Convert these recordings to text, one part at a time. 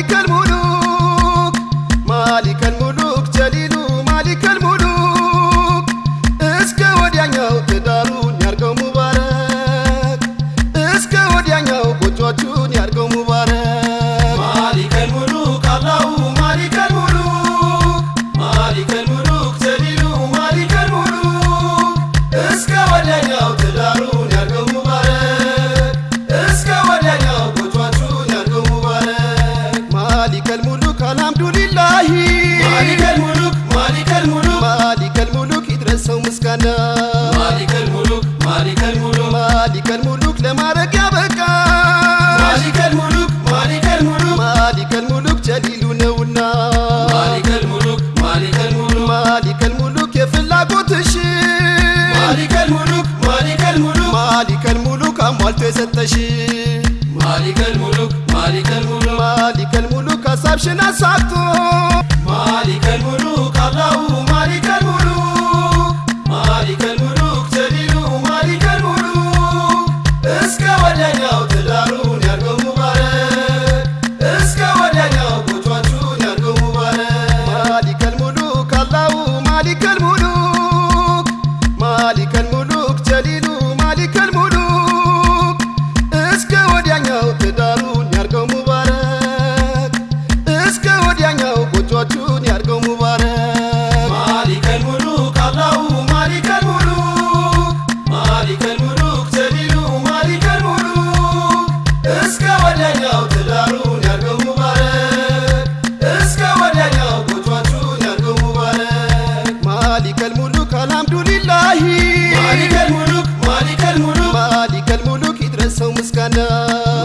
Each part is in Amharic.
مالك الملوك مالك الملوك جليل مالك الملوك እስከ ወዲያኛው ትዳሩን ያርገው ሙባረክ። እስከ ወዲያኛው ጎጆቹን ያርገው ሙባረክ። ማሊከል ሙሉክ አላሁ مالك الملوك مالك الملوك مالك الملوك أصاب شنا صابتو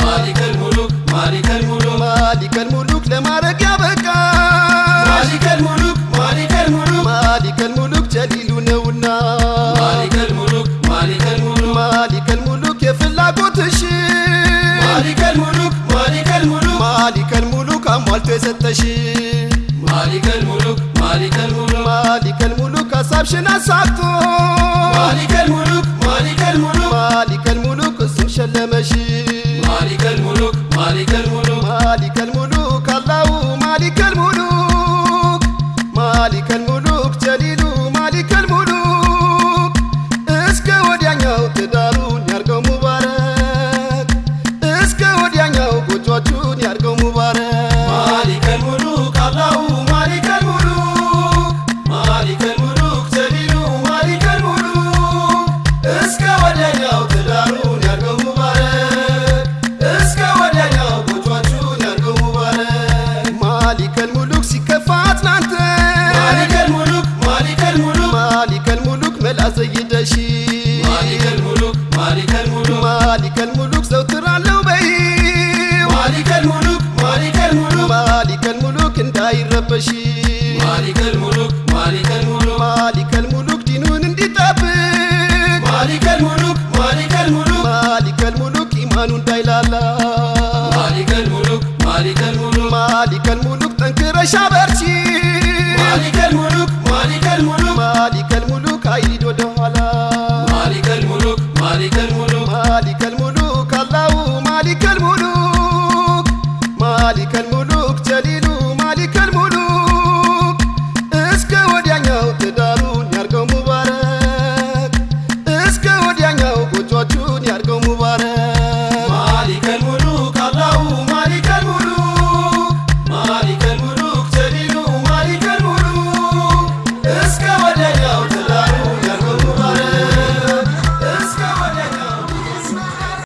مالك الملك مالك الملك مالك الملك ለማድረግ ያበቃ مالك الملك مالك الملك مالك الملك ጀሊሉ ነውና مالك الملك مالك الملك مالك الملك የፍላጎትሽ مالك الملك مالك الملك مالك الملك አሟልቶ የሰጠሽ ማሊከል ሙሉክ ማሊከል ሙሉክ ማሊከል ሙሉክ ሀሳብሽን አሳክቶ hoje. kò jọjú.